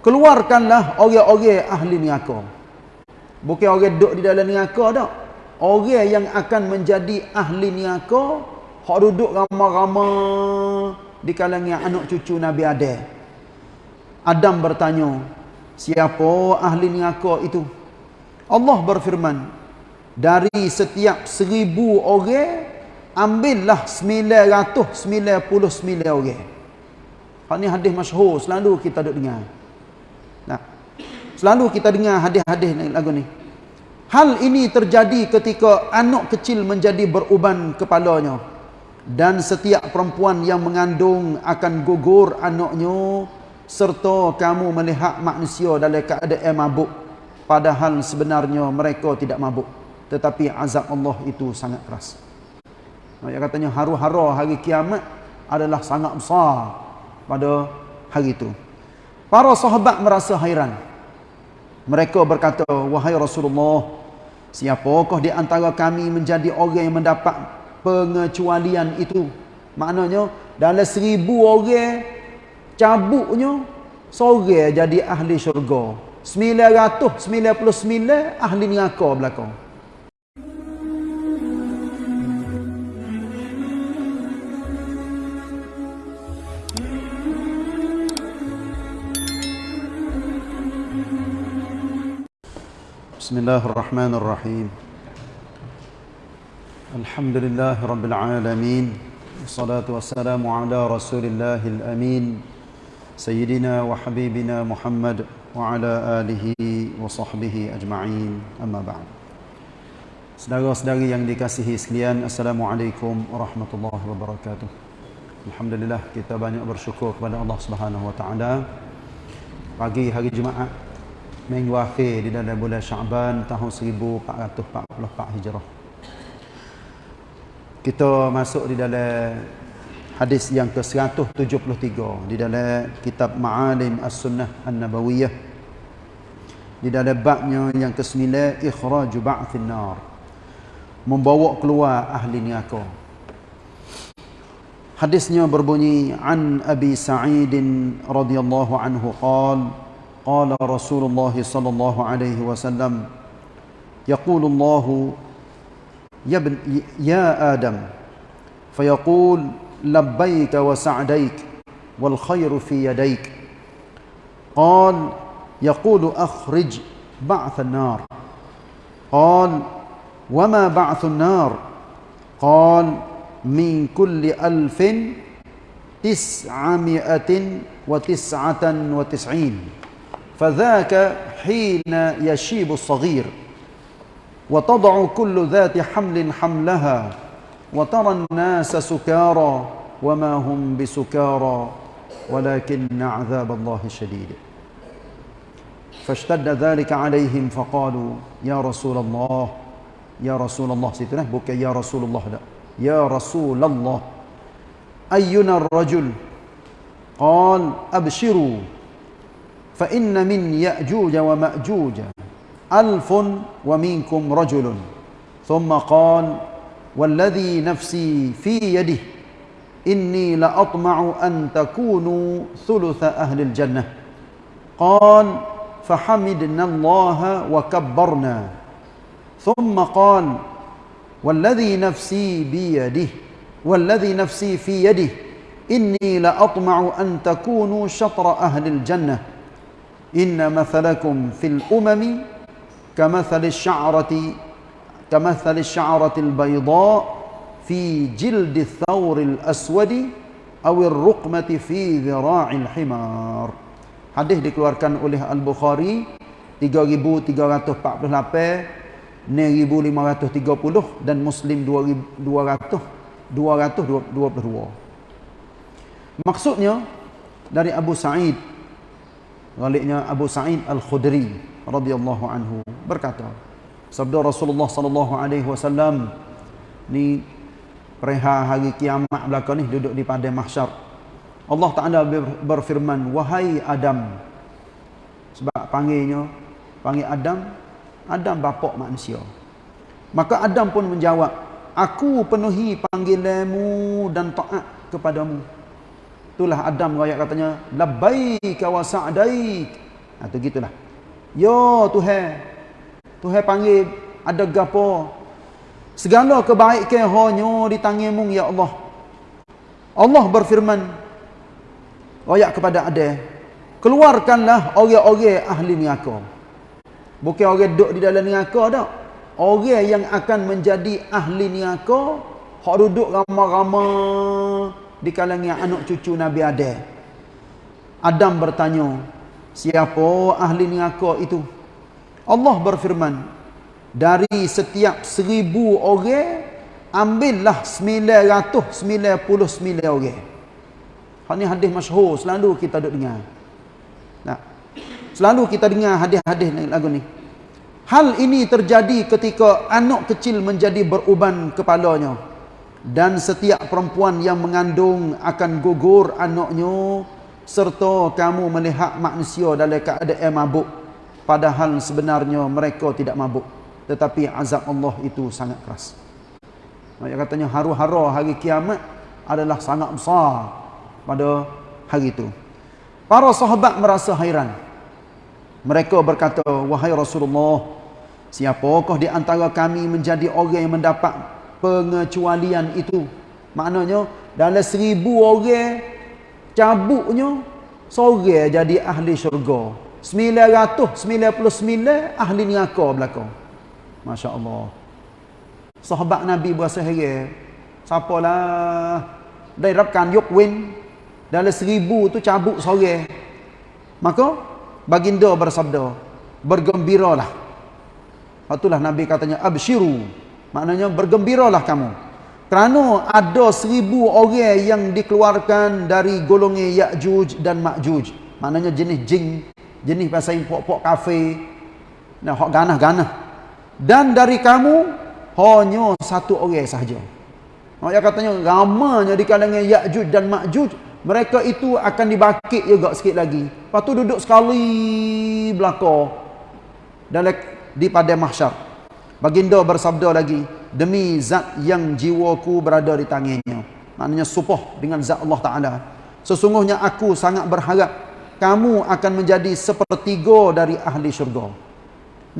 keluarkanlah orang-orang ahli neraka bukan orang duduk di dalam neraka dak orang yang akan menjadi ahli neraka hak duduk ramai-ramai di kalangan anak cucu Nabi Adam Adam bertanya siapa ahli neraka itu? Allah berfirman dari setiap seribu orang ambillah 999 orang. Hak ni hadis masyhur selalu kita duk dengar nah selalu kita dengar hadis-hadis lagu ni Hal ini terjadi ketika anak kecil menjadi beruban kepalanya. Dan setiap perempuan yang mengandung akan gugur anaknya. Serta kamu melihat manusia dalam keadaan mabuk. Padahal sebenarnya mereka tidak mabuk. Tetapi azab Allah itu sangat keras. Yang katanya haru-hara hari kiamat adalah sangat besar pada hari itu. Para sahabat merasa hairan. Mereka berkata, Wahai Rasulullah, Siapakah di antara kami menjadi orang yang mendapat pengecualian itu? Maknanya dalam seribu orang cabuknya seorang jadi ahli syurga. 999 ahli neraka belakang. بسم الله الرحمن الرحيم الحمد لله رب العالمين والصلاة والسلام على رسول الله الأمين سيدنا وحبيبنا محمد وعلى آله وصحبه أجمعين أما بعد Saudara-saudari yang dikasihi sekalian, Assalamualaikum warahmatullahi wabarakatuh. Alhamdulillah kita banyak bersyukur kepada Allah Subhanahu wa taala. Pagi hari Jumaat minggu akhir di dalam bulan Syaban tahun 1444 Hijrah. Kita masuk di dalam hadis yang ke-173 di dalam kitab Ma'alim As-Sunnah An-Nabawiyah. Di dalam babnya yang ke-9 Ikhraj Ba'thin Nar. Membawa keluar ahli neraka. Hadisnya berbunyi an Abi Sa'id radhiyallahu anhu qala قال رسول الله صلى الله عليه وسلم يقول الله يا ابن يا آدم فيقول لبيك وسعديك والخير في يديك. قال يقول أخرج بعث النار. قال وما بعث النار؟ قال من كل ألف تسعمائة وتسعة وتسعين. فذاك حين يشيب الصغير وتضع كل ذات حمل حملها وترى الناس سكارى وما هم بسكارى ولكن عذاب الله شديد. فاشتد ذلك عليهم فقالوا يا رسول الله يا رسول الله سيتنا بك يا رسول الله لا يا رسول الله أينا الرجل؟ قال أبشروا فإن من يأجوج ومأجوج ألف ومنكم رجل. ثم قال والذي نفسي في يده إني لأطمع أن تكونوا ثلث أهل الجنة. قال فحمدنا الله وكبرنا. ثم قال والذي نفسي بيده والذي نفسي في يده إني لأطمع أن تكونوا شطر أهل الجنة. Inna mathalakum fil umami kamathalis sya'rati kamathalis sya'ratil bayda fi jildi thawril aswadi awir ruqmati fi zira'il himar. Hadis dikeluarkan oleh Al-Bukhari 3348, 1530 dan Muslim 2200 222. Maksudnya dari Abu Sa'id Galiknya Abu Sa'id Al-Khudri radhiyallahu anhu berkata, sabda Rasulullah sallallahu alaihi wasallam ni perihal hari kiamat belaka ni duduk di padang mahsyar. Allah Taala berfirman, "Wahai Adam." Sebab panggilnya panggil Adam, Adam bapa manusia. Maka Adam pun menjawab, "Aku penuhi panggilanmu dan taat kepadamu." Itulah Adam raya katanya, labbaik wa sa'daik. Ha, tu gitulah. Yo Tuhan. Tuhan panggil ada gapo. Segala kebaikan hanya di tanganmu ya Allah. Allah berfirman ayat kepada Adam, keluarkanlah orang-orang ahli neraka. Bukan orang duduk di dalam neraka dak. Orang yang akan menjadi ahli neraka, hak duduk ramai-ramai di kalangan anak cucu Nabi Adam. Adam bertanya, siapa ahli neraka itu? Allah berfirman, dari setiap seribu orang, ambillah sembilan ratus sembilan puluh sembilan orang. Hal ni hadis masyhur selalu kita duk dengar. Nah. Selalu kita dengar hadis-hadis lagu ni. Hal ini terjadi ketika anak kecil menjadi beruban kepalanya dan setiap perempuan yang mengandung akan gugur anaknya serta kamu melihat manusia dalam keadaan mabuk padahal sebenarnya mereka tidak mabuk tetapi azab Allah itu sangat keras. Dia katanya haru-hara hari kiamat adalah sangat besar pada hari itu. Para sahabat merasa hairan. Mereka berkata, "Wahai Rasulullah, siapakah di antara kami menjadi orang yang mendapat pengecualian itu?" Maknanya dalam seribu orang cabuknya seorang jadi ahli syurga. 999 ahli neraka belaka. Masya-Allah. Sahabat Nabi berasa heran. Siapalah yuk win dalam seribu tu cabut sore. Maka baginda bersabda, bergembiralah. Itulah Nabi katanya absyiru. Maknanya bergembiralah kamu. Kerana ada seribu orang yang dikeluarkan dari golongan Ya'juj dan Ma'juj. Maknanya jenis jin, jenis bahasa pok-pok kafe. Nah, hok ganah-ganah. Dan dari kamu hanya satu orang sahaja. Maknanya katanya ramanya di kalangan Ya'juj dan Ma'juj mereka itu akan dibakit juga sikit lagi. Lepas tu duduk sekali belakang dalam di pada mahsyar. Baginda bersabda lagi, demi zat yang jiwaku berada di tangannya. Maknanya supoh dengan zat Allah Taala. Sesungguhnya aku sangat berharap kamu akan menjadi sepertiga dari ahli syurga.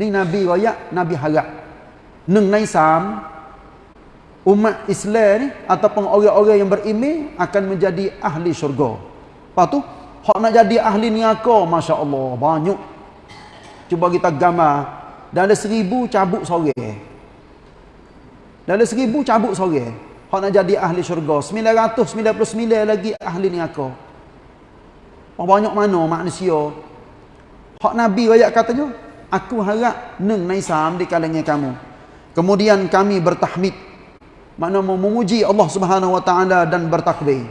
Ni Nabi royak, Nabi harap. Neng naisam umat Islam ni ataupun orang-orang yang beriman akan menjadi ahli syurga. Lepas tu, nak jadi ahli neraka, masya-Allah, banyak. Cuba kita gambar dalam seribu cabuk sore. Dalam seribu cabuk sore, hak nak jadi ahli syurga, 999 lagi ahli neraka. Banyak mana manusia Hak Nabi ayat katanya, aku harap neng naisam di kalangan kamu. Kemudian kami bertahmid makna memuji Allah Subhanahu wa taala dan bertakbir.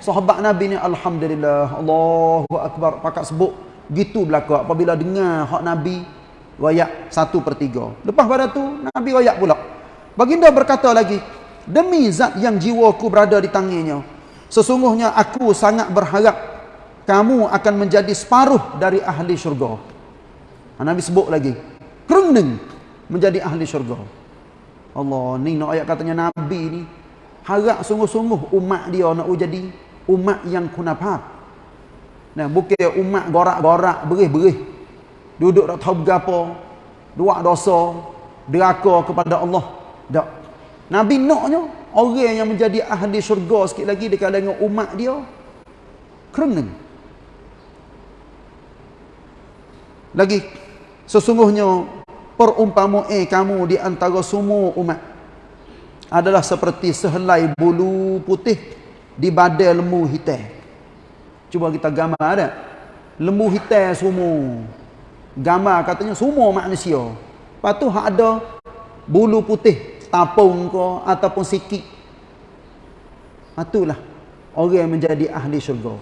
Sahabat Nabi ni alhamdulillah Allahu akbar pakat sebut gitu belaka apabila dengar hak Nabi royak 1/3. Lepas pada tu Nabi royak pula. Baginda berkata lagi, demi zat yang jiwaku berada di tangannya, sesungguhnya aku sangat berharap kamu akan menjadi separuh dari ahli syurga. Nabi sebut lagi, kereng menjadi ahli syurga. Allah ni nak ayat katanya Nabi ni harap sungguh-sungguh umat dia nak jadi umat yang kunafat. Nah, bukan umat gorak-gorak, berih-berih. Duduk tak tahu berapa. Dua dosa. Deraka kepada Allah. Tak. Nabi naknya orang yang menjadi ahli syurga sikit lagi dekat dengan umat dia. Kereng. Lagi. Sesungguhnya perumpamaan kamu di antara semua umat adalah seperti sehelai bulu putih di badan lembu hitam. Cuba kita gambar ada. Lembu hitam semua. Gambar katanya semua manusia. Lepas tu ada bulu putih tapung ke ataupun sikit. Itulah orang yang menjadi ahli syurga.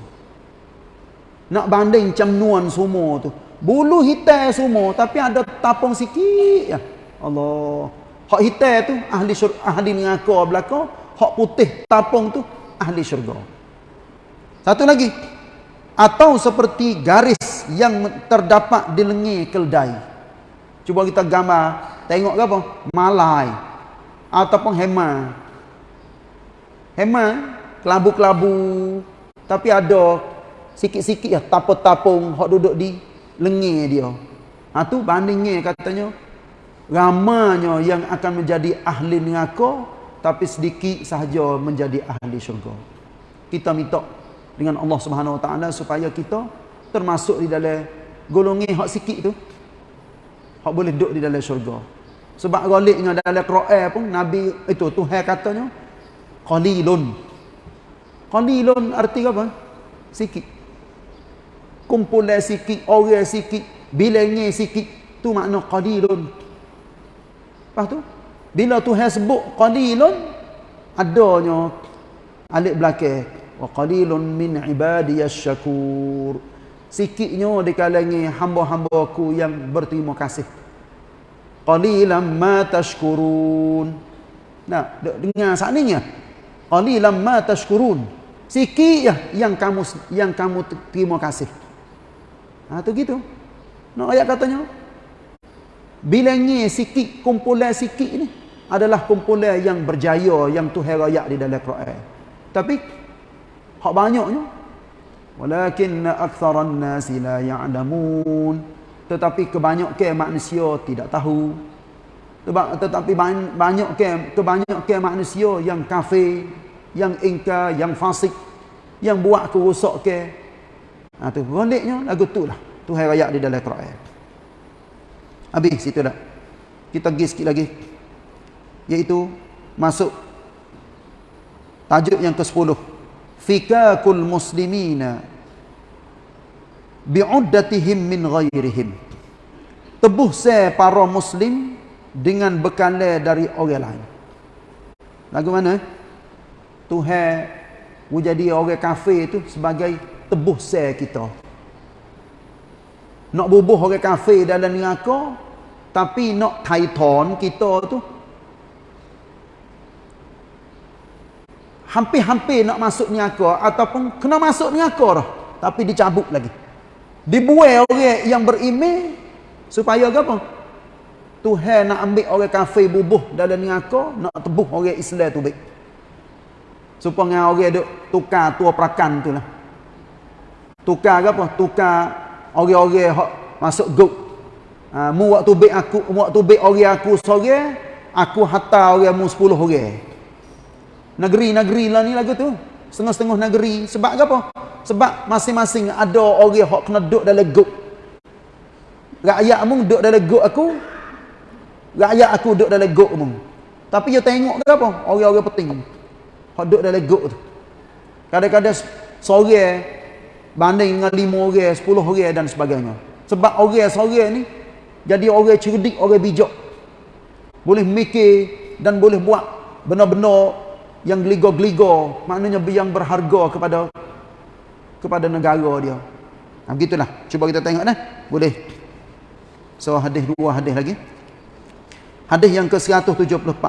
Nak banding camnuan semua tu. Bulu hitam semua tapi ada tapung sikit ya. Allah. Hak hitam tu ahli syurga, ahli neraka belaka, hak putih tapung tu ahli syurga. Satu lagi. Atau seperti garis yang terdapat di lengan keldai. Cuba kita gambar, tengok ke apa? Malai ataupun hema. Hema kelabu-kelabu tapi ada sikit-sikit ya tapung-tapung hak duduk di lengih dia. Ha tu bandingnya katanya ramanya yang akan menjadi ahli neraka tapi sedikit sahaja menjadi ahli syurga. Kita minta dengan Allah Subhanahu Wa Taala supaya kita termasuk di dalam golongan hak sikit tu. Hak boleh duduk di dalam syurga. Sebab galiknya dalam Quran pun Nabi itu Tuhan katanya qalilun. Qalilun arti apa? Sikit. Kumpulan sikit, orang sikit, bilangnya sikit, tu makna qalilun. Lepas tu bila Tuhan sebut qalilun adanya alif belakang wa qalilun min ibadiyasy syakur. Sikitnya di kalangan hamba-hambaku yang berterima kasih. Qalilan ma tashkurun. Nah dengar sakninya qalilan ma tashkurun. Sikit ya yang kamu yang kamu terima kasih. Ha tu gitu. No ayat katanya? Bilangnya sikit kumpulan sikit ni adalah kumpulan yang berjaya yang Tuhan rayak di dalam Quran. Tapi hak banyaknya walakin aktsaran nasi la ya'lamun. Tetapi kebanyakan manusia tidak tahu. Tetapi banyak ke kebanyakan manusia yang kafir yang ingkar yang fasik yang buat kerosak ke ha tu baliknya lagu tu lah. Tuhan ayat di dalam Quran. Habis situ dah. Kita pergi sikit lagi. Iaitu masuk tajuk yang ke-10 fikakul muslimina bi'uddatihim min ghairihim. Tebuh se para muslim dengan bekale dari orang lain. Lagu mana? Tuhan jadi orang kafir itu sebagai tebuh se kita. Nak bubuh orang kafir dalam neraka tapi nak taiton kita tu hampir-hampir nak masuk neraka ataupun kena masuk neraka dah. Tapi dicabut lagi. Dibuai orang yang beriman supaya apa? Tuhan nak ambil orang kafir bubuh dalam neraka nak tebuh orang Islam tu baik. Supaya orang duk tukar tua perakan tu lah. Tukar apa? Tukar orang-orang hak masuk guk ha, mu waktu baik aku waktu baik orang aku sore aku hantar orang mu 10 orang negeri-negeri lah ni lagu tu setengah-setengah negeri sebab apa sebab masing-masing ada orang yang kena duduk dalam guk. Rakyat mung duduk dalam guk aku. Rakyat aku duduk dalam guk mung. Tapi dia tengok ke apa? Orang-orang penting. Hak duduk dalam guk tu. Kadang-kadang sore banding dengan lima orang, sepuluh orang dan sebagainya. Sebab orang sore ni jadi orang cerdik, orang bijak. Boleh mikir dan boleh buat benar-benar yang geligo-geligo. Maknanya yang berharga kepada kepada negara dia. Ha, begitulah. Cuba kita tengok dah. Boleh. So hadis dua hadis lagi. Hadis yang ke-174.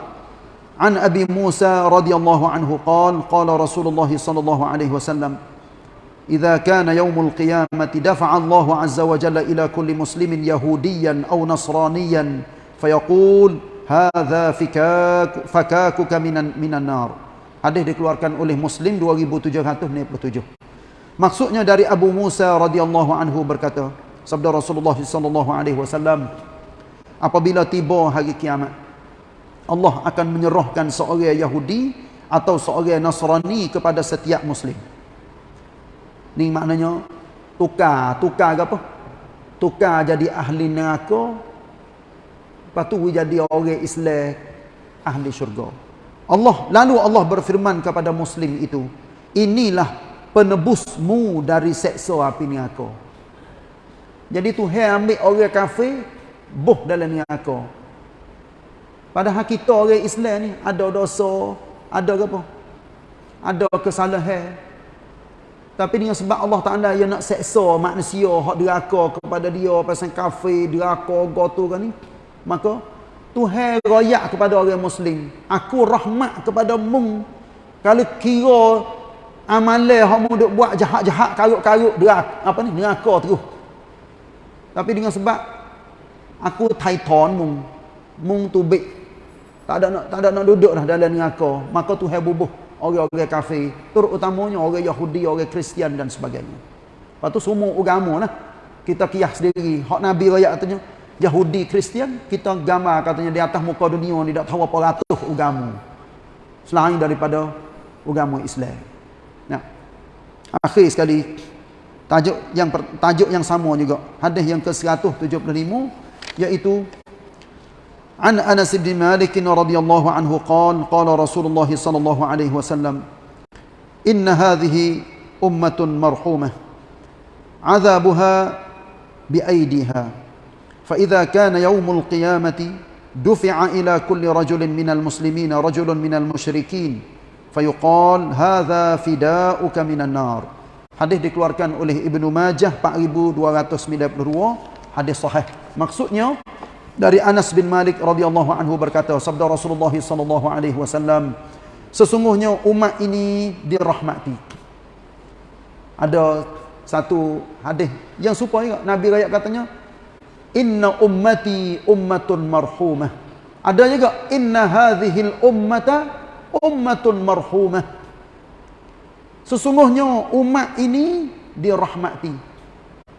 An Abi Musa radhiyallahu anhu qala qala Rasulullah sallallahu alaihi wasallam إذا كان يوم القيامة دفع الله عز وجل إلى كل مسلم يهوديا أو نصرانيا فيقول هذا فكاك فكاكك من من النار hadis dikeluarkan oleh Muslim 2797 Maksudnya dari Abu Musa radhiyallahu anhu berkata, sabda Rasulullah sallallahu alaihi wasallam, apabila tiba hari kiamat, Allah akan menyerahkan seorang Yahudi atau seorang Nasrani kepada setiap muslim. Ni maknanya tukar, tukar ke apa? Tukar jadi ahli neraka. Lepas tu jadi orang Islam ahli syurga. Allah lalu Allah berfirman kepada muslim itu, inilah penebusmu dari seksa api neraka. Jadi Tuhan ambil orang kafir buh dalam neraka. Padahal kita orang Islam ni ada dosa, ada apa? Ada kesalahan. Tapi dengan sebab Allah Taala yang nak seksa manusia hak neraka kepada dia pasal kafir, neraka gotu kan ni. Maka Tuhan royak kepada orang muslim, aku rahmat kepada mung kalau kira amalan hak mu duk buat jahat-jahat karut-karut derak apa ni neraka terus. Tapi dengan sebab aku taiton mung. Mung tubik. Tak ada nak tak ada nak duduk dah dalam neraka. Maka Tuhan bubuh orang-orang kafir. Terutamanya orang Yahudi orang Kristian dan sebagainya. Lepas tu semua agama lah. Kita kias sendiri hak nabi raya katanya Yahudi Kristian kita agama katanya di atas muka dunia ni tak tahu apa ratus agama selain daripada agama Islam. Nah. Akhir sekali. Tajuk yang tajuk yang sama juga. Hadis yang ke-175 iaitu An Anas bin Malik radhiyallahu anhu qala qala Rasulullah sallallahu alaihi wasallam Inna hadhihi ummatun marhumah. 'adzabuha bi aydihah فإذا كان يوم القيامة دفع إلى كل رجل من المسلمين رجل من المشركين فيقال هذا فداؤك من النار hadis dikeluarkan oleh Ibnu Majah 4292 hadis sahih maksudnya dari Anas bin Malik radhiyallahu anhu berkata sabda Rasulullah sallallahu alaihi wasallam sesungguhnya umat ini dirahmati ada satu hadis yang serupa juga Nabi rakyat katanya inna ummati ummatun marhumah ada juga inna hadhil ummata ummatun marhumah sesungguhnya umat ini dirahmati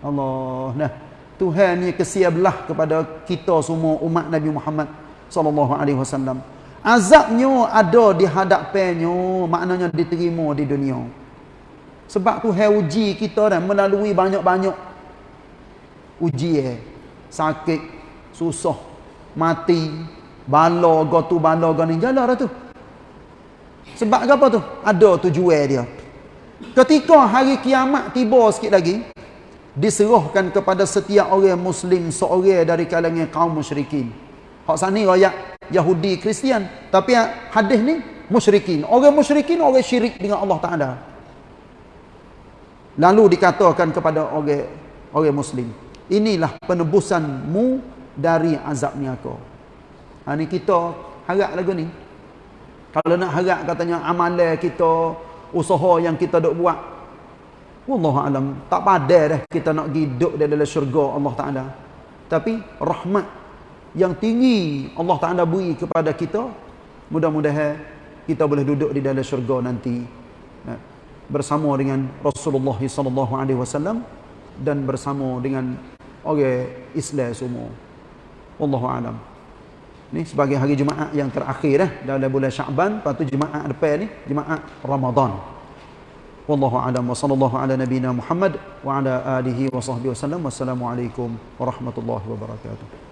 Allah nah Tuhan ni kesiablah kepada kita semua umat Nabi Muhammad sallallahu alaihi wasallam. Azabnya ada di hadapannya, maknanya diterima di dunia. Sebab Tuhan uji kita dan melalui banyak-banyak ujian. Sakit, susah, mati, bala, gotu bala gani jalan tu. Sebab apa tu? Ada tujuan dia. Ketika hari kiamat tiba sikit lagi, diserahkan kepada setiap orang muslim seorang dari kalangan kaum musyrikin. Hak sani rakyat Yahudi Kristian, tapi hadis ni musyrikin. Orang musyrikin orang syirik dengan Allah Taala. Lalu dikatakan kepada orang orang muslim, inilah penebusanmu dari azab neraka. Ha ni kita harap lagu ni. Kalau nak harap katanya amalan kita, usaha yang kita dok buat, Wallahu alam tak padai dah kita nak hidup di dalam syurga Allah Taala. Tapi rahmat yang tinggi Allah Taala beri kepada kita, mudah-mudahan kita boleh duduk di dalam syurga nanti ya, bersama dengan Rasulullah sallallahu alaihi wasallam dan bersama dengan orang Islam semua. Wallahu alam. Ni sebagai hari Jumaat yang terakhir eh dalam bulan Syaban, lepas tu Jumaat depan ni Jumaat Ramadan. Wallahu alam wa sallallahu ala nabiyyina Muhammad wa ala alihi wa sahbihi wasallam. Wassalamualaikum warahmatullahi wabarakatuh.